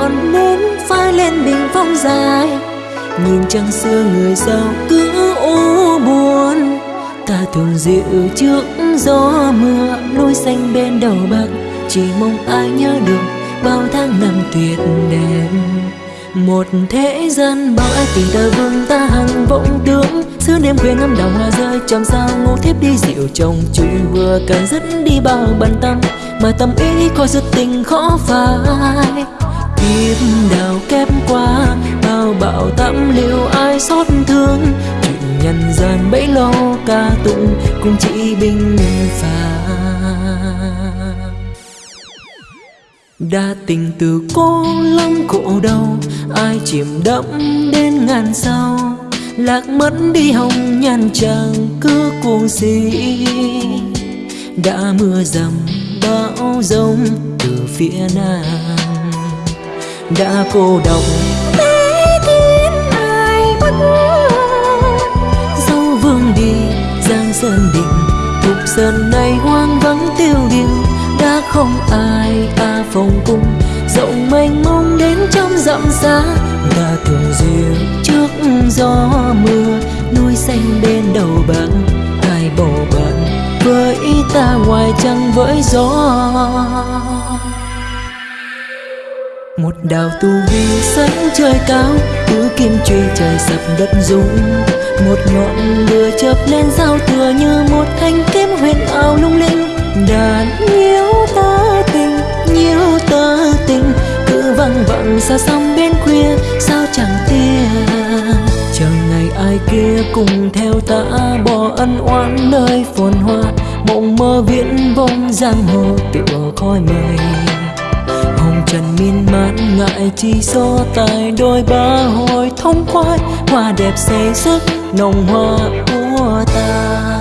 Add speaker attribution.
Speaker 1: ngọn nến phai lên bình phong dài. Nhìn trăng xưa người sao cứ u buồn. Ta thường dịu trước gió mưa, núi xanh bên đầu bạc chỉ mong ai nhớ được bao tháng năm tuyệt đẹp một thế gian bao ái tình ta vương ta hằng vọng tướng xưa đêm khuya ngắm đào hoa rơi trong sao ngủ thiếp đi dịu chồng. Chuyện vừa cần dứt đi bao bận tâm, mà tâm ý coi sự tình khó phai kiếp đào kép qua, bao bạo tạm liệu ai xót thương. Chuyện nhân gian bấy lâu ca tụng, cũng chỉ bình phàm đa tình từ cô lắm khổ đau, ai chìm đẫm đến ngàn sau lạc mất đi hồng nhan chàng cứ cuồng si đã mưa dầm bão rông từ phía nam đã cô độc.
Speaker 2: Bé thiên ai bất
Speaker 1: dấu vương đi giang sơn định thục sơn này hoang vắng tiêu điều. Đã không ai ta phòng cung rộng mênh mông đến trong dặm xa. Ta thường dìu trước gió mưa núi xanh bên đầu bạc ai bầu bạn với ta ngoài trăng với gió một đào tu vi sánh trời cao tứ kim truy trời sập đất rung. Một ngọn lửa chớp lên giao thừa như một thanh kiếm huyền ảo lung linh. Đàn nhiễu ta tình nhiễu ta tình, cứ văng vẳng xa xăm bên khuya, sao chẳng tia chờ ngày ai kia cùng theo ta bỏ ân oán nơi phồn hoa, mộng mơ viễn vông giang hồ tựa khói mây trần miên man ngại chi do tài, đôi ba hồi thông khoái. Hoa đẹp say sức, nồng hoa của ta.